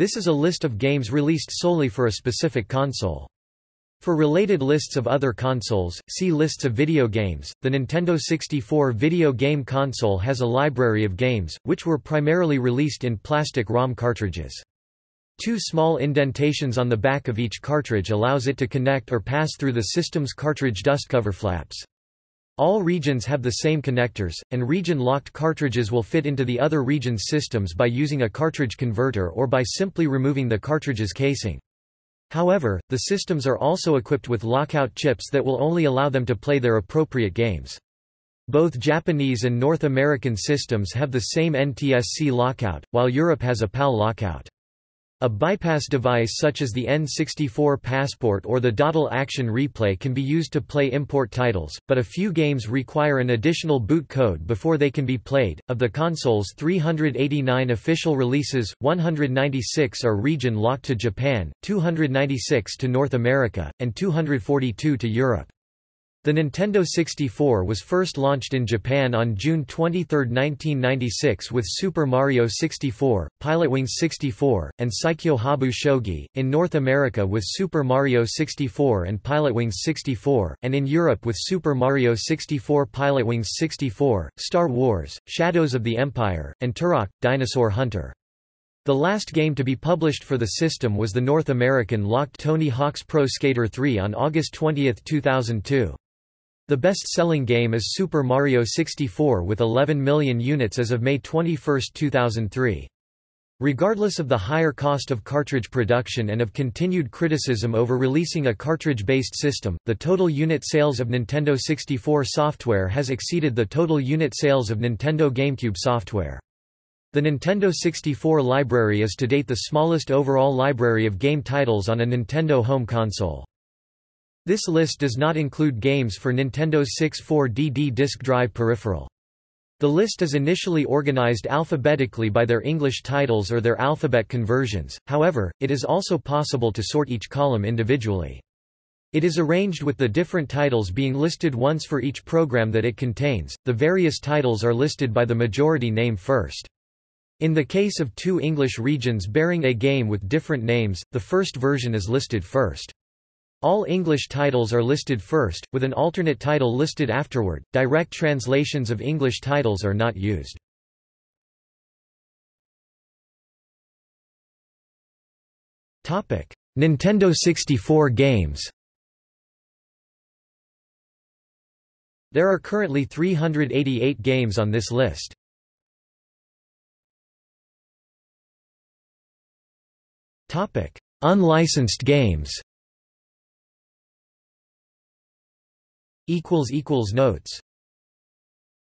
This is a list of games released solely for a specific console. For related lists of other consoles, see lists of video games. The Nintendo 64 video game console has a library of games, which were primarily released in plastic ROM cartridges. Two small indentations on the back of each cartridge allows it to connect or pass through the system's cartridge dust cover flaps. All regions have the same connectors, and region-locked cartridges will fit into the other region's systems by using a cartridge converter or by simply removing the cartridge's casing. However, the systems are also equipped with lockout chips that will only allow them to play their appropriate games. Both Japanese and North American systems have the same NTSC lockout, while Europe has a PAL lockout. A bypass device such as the N64 Passport or the Datel Action Replay can be used to play import titles, but a few games require an additional boot code before they can be played. Of the console's 389 official releases, 196 are region locked to Japan, 296 to North America, and 242 to Europe. The Nintendo 64 was first launched in Japan on June 23, 1996 with Super Mario 64, Pilotwings 64, and Saikyo Habu Shogi, in North America with Super Mario 64 and Pilotwings 64, and in Europe with Super Mario 64 Pilotwings 64, Star Wars, Shadows of the Empire, and Turok, Dinosaur Hunter. The last game to be published for the system was the North American locked Tony Hawk's Pro Skater 3 on August 20, 2002. The best-selling game is Super Mario 64 with 11 million units as of May 21, 2003. Regardless of the higher cost of cartridge production and of continued criticism over releasing a cartridge-based system, the total unit sales of Nintendo 64 software has exceeded the total unit sales of Nintendo GameCube software. The Nintendo 64 library is to date the smallest overall library of game titles on a Nintendo home console. This list does not include games for Nintendo's 64DD disk drive peripheral. The list is initially organized alphabetically by their English titles or their alphabet conversions, however, it is also possible to sort each column individually. It is arranged with the different titles being listed once for each program that it contains. The various titles are listed by the majority name first. In the case of two English regions bearing a game with different names, the first version is listed first. All English titles are listed first, with an alternate title listed afterward. Direct translations of English titles are not used. Topic: Nintendo 64 games. There are currently 388 games on this list. Topic: Unlicensed games. Notes